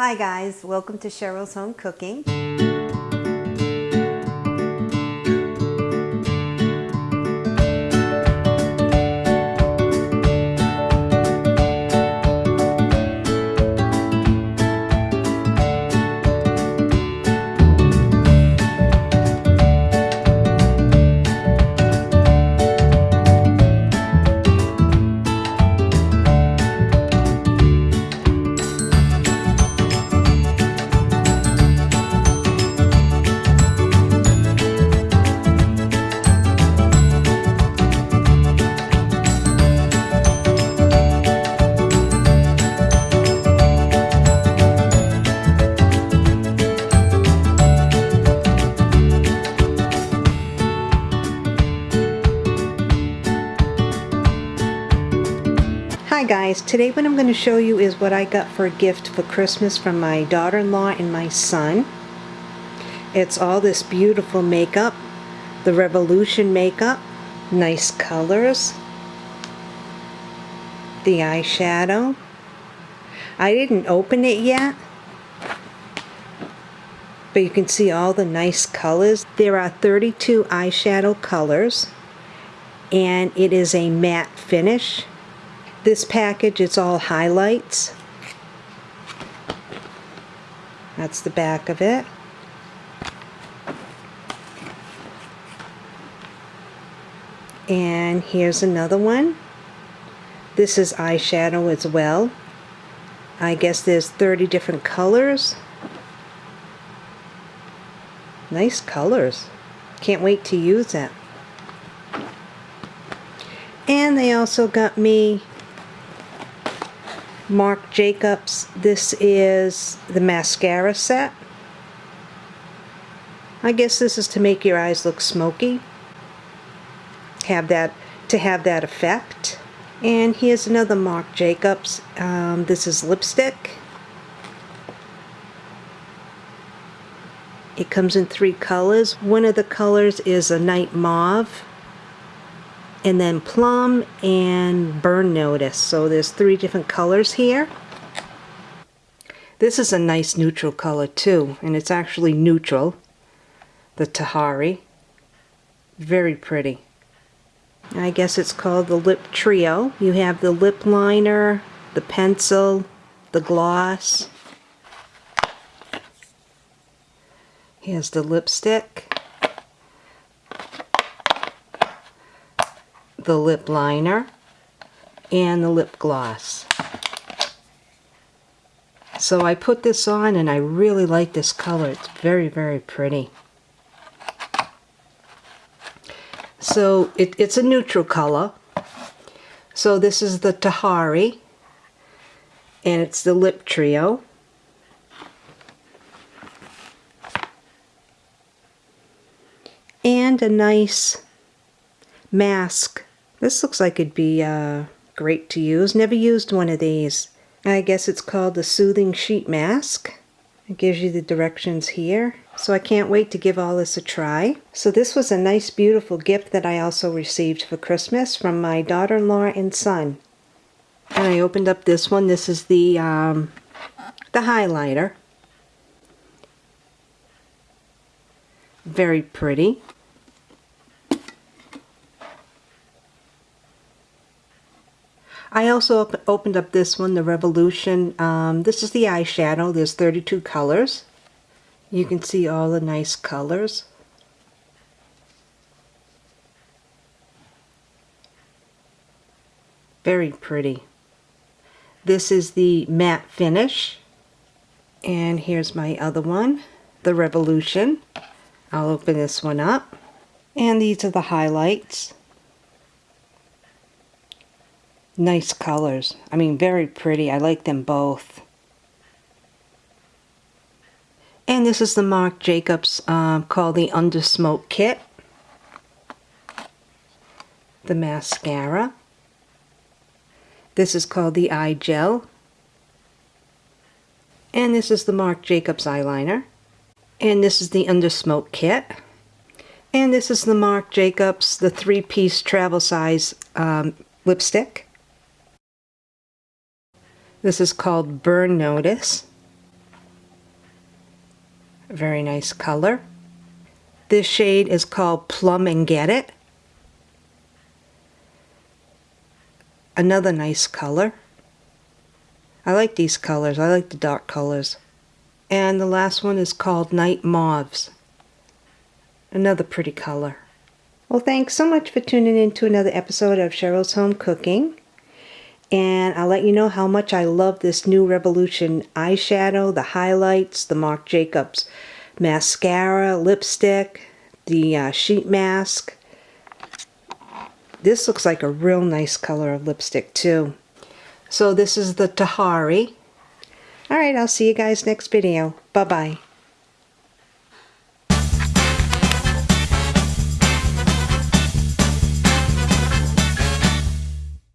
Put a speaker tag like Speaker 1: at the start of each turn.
Speaker 1: Hi guys, welcome to Cheryl's Home Cooking. Hi guys, today what I'm going to show you is what I got for a gift for Christmas from my daughter-in-law and my son. It's all this beautiful makeup, the Revolution makeup, nice colors, the eyeshadow. I didn't open it yet, but you can see all the nice colors. There are 32 eyeshadow colors, and it is a matte finish. This package, it's all highlights. That's the back of it. And here's another one. This is eyeshadow as well. I guess there's 30 different colors. Nice colors. Can't wait to use it. And they also got me Marc Jacobs. This is the mascara set. I guess this is to make your eyes look smoky. Have that to have that effect. And here's another Marc Jacobs. Um, this is lipstick. It comes in three colors. One of the colors is a night mauve and then plum and burn notice. So there's three different colors here. This is a nice neutral color too and it's actually neutral the Tahari. Very pretty. I guess it's called the lip trio. You have the lip liner the pencil the gloss. Here's the lipstick the lip liner and the lip gloss. So I put this on and I really like this color. It's very, very pretty. So it, it's a neutral color. So this is the Tahari and it's the lip trio. And a nice mask this looks like it'd be uh, great to use. Never used one of these. I guess it's called the Soothing Sheet Mask. It gives you the directions here. So I can't wait to give all this a try. So this was a nice beautiful gift that I also received for Christmas from my daughter-in-law and son. And I opened up this one. This is the, um, the highlighter. Very pretty. I also op opened up this one, the Revolution. Um, this is the eyeshadow. There's 32 colors. You can see all the nice colors. Very pretty. This is the matte finish. And here's my other one, the Revolution. I'll open this one up. And these are the highlights nice colors. I mean, very pretty. I like them both. And this is the Marc Jacobs um, called the Under Smoke Kit. The mascara. This is called the Eye Gel. And this is the Marc Jacobs eyeliner. And this is the Under Smoke Kit. And this is the Marc Jacobs, the three-piece travel size um, lipstick. This is called Burn Notice. A very nice color. This shade is called Plum and Get It. Another nice color. I like these colors. I like the dark colors. And the last one is called Night Mauves. Another pretty color. Well, thanks so much for tuning in to another episode of Cheryl's Home Cooking. And I'll let you know how much I love this new Revolution eyeshadow, the highlights, the Marc Jacobs mascara, lipstick, the uh, sheet mask. This looks like a real nice color of lipstick too. So this is the Tahari. Alright, I'll see you guys next video. Bye-bye.